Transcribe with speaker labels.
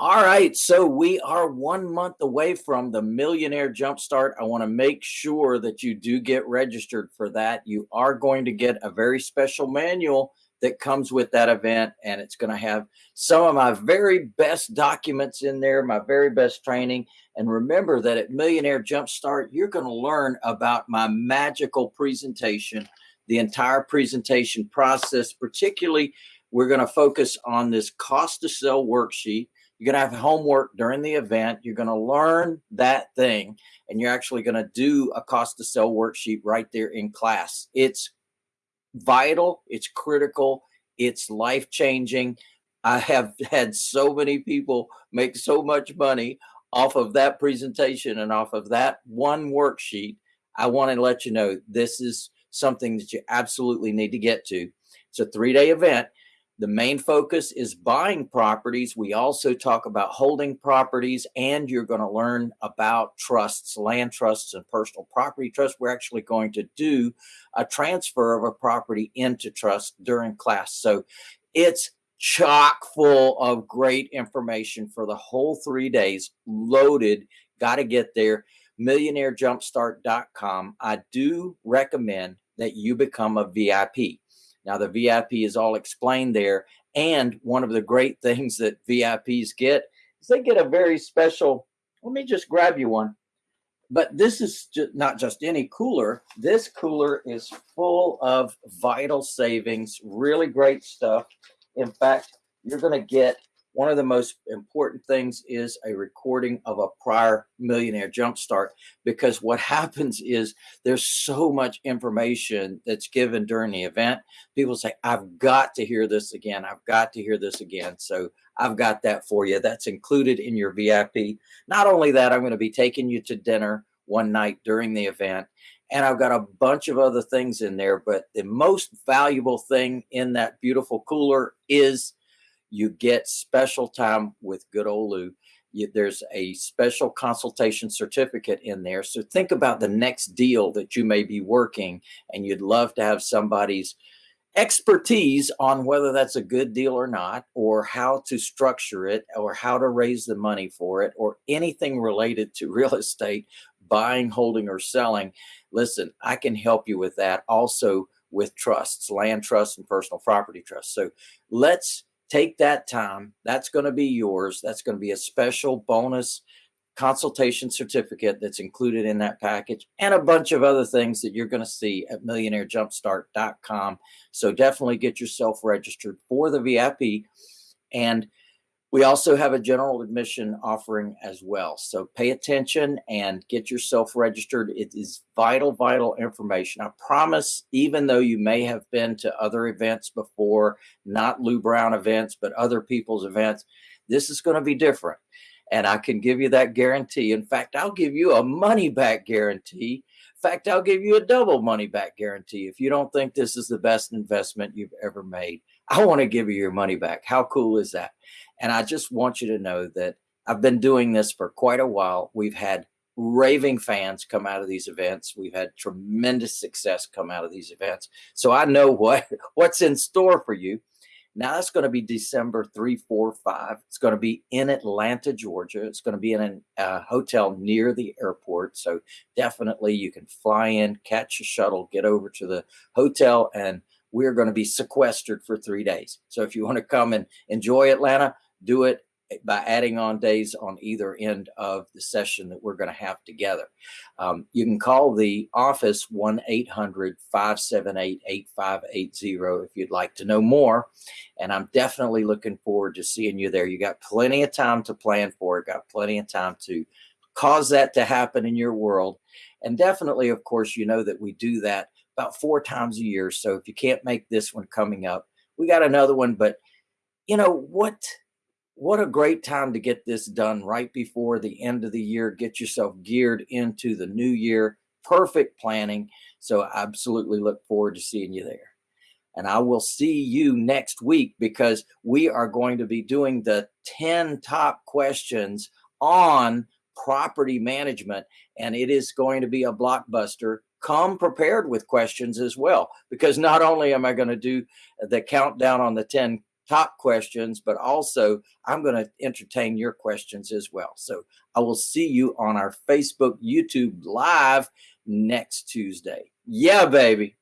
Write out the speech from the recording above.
Speaker 1: right. So we are one month away from the Millionaire Jumpstart. I want to make sure that you do get registered for that. You are going to get a very special manual that comes with that event, and it's going to have some of my very best documents in there, my very best training. And remember that at Millionaire Jumpstart, you're going to learn about my magical presentation, the entire presentation process, particularly. We're going to focus on this cost to sell worksheet you're going to have homework during the event. You're going to learn that thing, and you're actually going to do a cost to sell worksheet right there in class. It's vital, it's critical, it's life changing. I have had so many people make so much money off of that presentation and off of that one worksheet. I want to let you know this is something that you absolutely need to get to. It's a three day event. The main focus is buying properties. We also talk about holding properties, and you're going to learn about trusts, land trusts, and personal property trusts. We're actually going to do a transfer of a property into trust during class. So it's chock full of great information for the whole three days, loaded. Got to get there. MillionaireJumpstart.com. I do recommend that you become a VIP. Now, the VIP is all explained there. And one of the great things that VIPs get is they get a very special, let me just grab you one. But this is not just any cooler. This cooler is full of vital savings, really great stuff. In fact, you're going to get one of the most important things is a recording of a prior millionaire jumpstart because what happens is there's so much information that's given during the event. People say i've got to hear this again. I've got to hear this again. So i've got that for you. That's included in your vip not only that i'm going to be taking you to dinner one night during the event and I've got a bunch of other things in there, but the most valuable thing in that beautiful cooler is you get special time with good old Lou. You, there's a special consultation certificate in there. So think about the next deal that you may be working and you'd love to have somebody's expertise on whether that's a good deal or not, or how to structure it, or how to raise the money for it, or anything related to real estate, buying, holding, or selling. Listen, I can help you with that. Also with trusts, land trusts, and personal property trusts. So let's take that time. That's going to be yours. That's going to be a special bonus consultation certificate that's included in that package and a bunch of other things that you're going to see at millionairejumpstart.com. So definitely get yourself registered for the VIP and we also have a general admission offering as well. So pay attention and get yourself registered. It is vital, vital information. I promise, even though you may have been to other events before, not Lou Brown events, but other people's events, this is going to be different. And I can give you that guarantee. In fact, I'll give you a money back guarantee. Fact, I'll give you a double money back guarantee if you don't think this is the best investment you've ever made. I want to give you your money back. How cool is that? And I just want you to know that I've been doing this for quite a while. We've had raving fans come out of these events. We've had tremendous success come out of these events. So I know what what's in store for you. Now that's going to be December 3, 4, 5. It's going to be in Atlanta, Georgia. It's going to be in a hotel near the airport. So definitely you can fly in, catch a shuttle, get over to the hotel, and we're going to be sequestered for three days. So if you want to come and enjoy Atlanta, do it by adding on days on either end of the session that we're going to have together. Um, you can call the office 1 800 578 8580 if you'd like to know more. And I'm definitely looking forward to seeing you there. You got plenty of time to plan for it, got plenty of time to cause that to happen in your world. And definitely, of course, you know that we do that about four times a year. So if you can't make this one coming up, we got another one. But you know what? What a great time to get this done right before the end of the year. Get yourself geared into the new year. Perfect planning. So I absolutely look forward to seeing you there. And I will see you next week because we are going to be doing the 10 top questions on property management. And it is going to be a blockbuster. Come prepared with questions as well, because not only am I going to do the countdown on the 10 top questions, but also I'm going to entertain your questions as well. So I will see you on our Facebook, YouTube live next Tuesday. Yeah, baby.